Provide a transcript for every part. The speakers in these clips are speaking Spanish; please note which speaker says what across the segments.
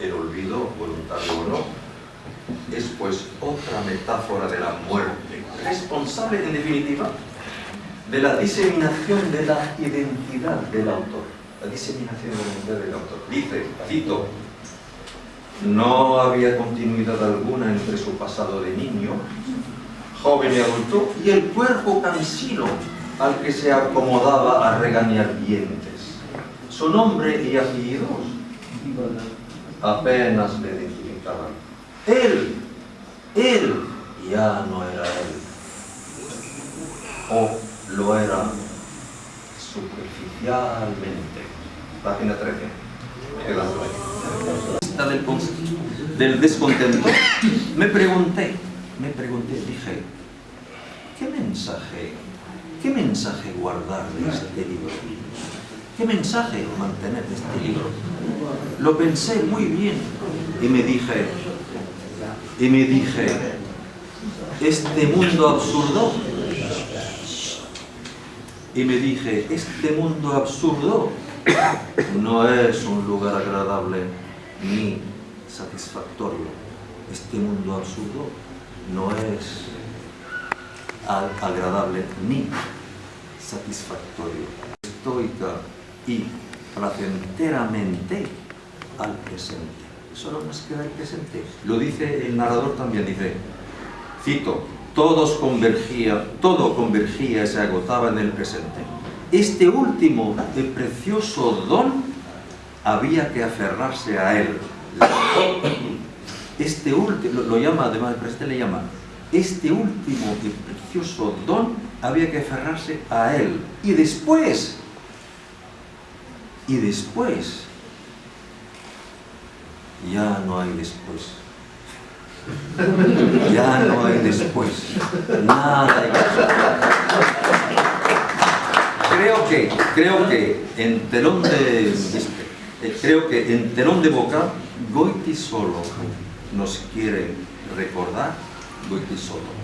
Speaker 1: el olvido, voluntario o no, es pues otra metáfora de la muerte, responsable en definitiva de la diseminación de la identidad del autor. La diseminación de la identidad del autor. Dice, cito, no había continuidad alguna entre su pasado de niño, joven y adulto, y el cuerpo cansino al que se acomodaba a regañar dientes. Su nombre y apellidos apenas le identificaban. Él, él ya no era él. O lo era superficialmente. Página 13. Del, del descontento, me pregunté, me pregunté, dije, ¿qué mensaje, qué mensaje guardar de este libro? ¿Qué mensaje mantener de este libro? Lo pensé muy bien y me dije, y me dije, este mundo absurdo y me dije, este mundo absurdo no es un lugar agradable ni satisfactorio. Este mundo absurdo no es agradable ni satisfactorio. Estoica y placenteramente al presente. Solo nos queda el presente. Lo dice el narrador también, dice, cito, todos convergía, todo convergía y se agotaba en el presente. Este último de precioso don había que aferrarse a él. Este último, lo, llama, además el presente le llama, este último de precioso don había que aferrarse a él. Y después, y después, ya no hay después. Ya no hay después. Nada hay Creo que, creo que en telón de, creo que en telón de boca, Goiti solo nos quiere recordar, Goiti solo.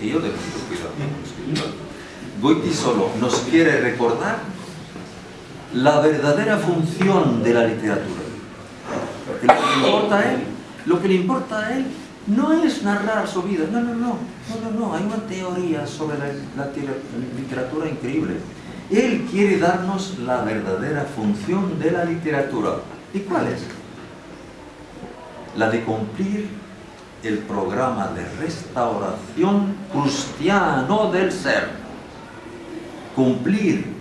Speaker 1: Y yo debo cuidado. Goiti solo nos quiere recordar la verdadera función de la literatura. Lo que importa a él lo que le importa a él no es narrar su vida, no, no, no, no, no, no. hay una teoría sobre la, literatura increíble. Él quiere darnos la verdadera función de la literatura. ¿Y cuál es? La de cumplir el programa de restauración cristiano del ser. Cumplir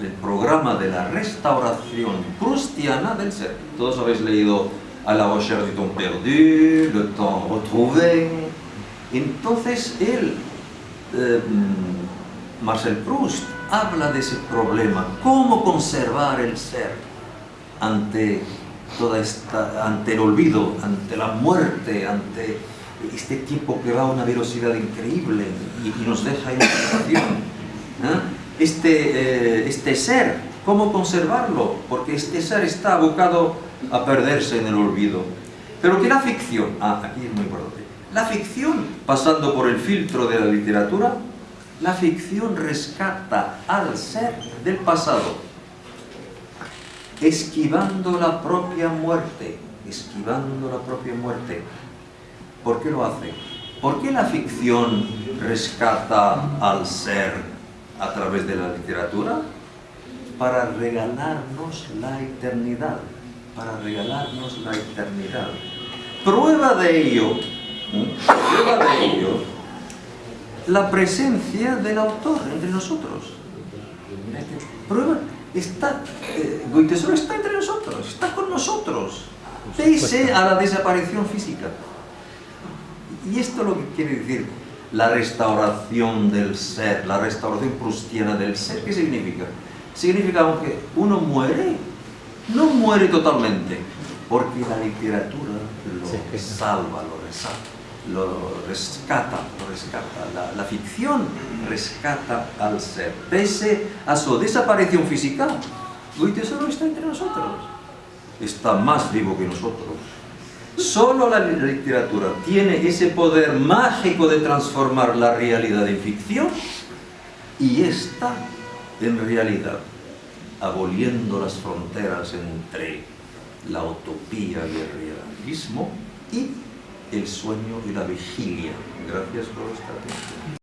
Speaker 1: el programa de la restauración cristiana del ser. Todos habéis leído a la recherche du temps perdu, le temps retrouvé. Entonces él, eh, Marcel Proust, habla de ese problema, cómo conservar el ser ante, toda esta, ante el olvido, ante la muerte, ante este tiempo que va a una velocidad increíble y, nos deja en. ¿eh? Este, eh, este ser, ¿cómo conservarlo? Porque este ser está abocado a perderse en el olvido. Pero que la ficción, ah, aquí es muy importante, la ficción, pasando por el filtro de la literatura, la ficción rescata al ser del pasado, esquivando la propia muerte, esquivando la propia muerte. ¿Por qué lo hace? ¿Por qué la ficción rescata al ser a través de la literatura? Para regalarnos la eternidad para regalarnos la eternidad. Prueba de ello, prueba de ello, la presencia del autor entre nosotros. Prueba, está, eh, está entre nosotros, está con nosotros, pese a la desaparición física. Y esto lo que quiere decir la restauración del ser, la restauración prustiana del ser, ¿qué significa? Significa aunque uno muere, no muere totalmente, porque la literatura lo salva, lo rescata, lo rescata, lo rescata. La, ficción rescata al ser. Pese a su desaparición física, Goethe solo está entre nosotros. Está más vivo que nosotros. Solo la literatura tiene ese poder mágico de transformar la realidad en ficción y esta en realidad aboliendo las fronteras entre la utopía y el realismo y el sueño y la vigilia. Gracias por vuestra atención.